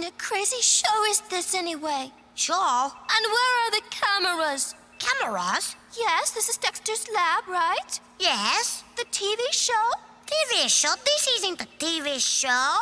kind of crazy show is this anyway? Sure. And where are the cameras? Cameras? Yes, this is Dexter's lab, right? Yes. The TV show? TV show? This isn't a TV show.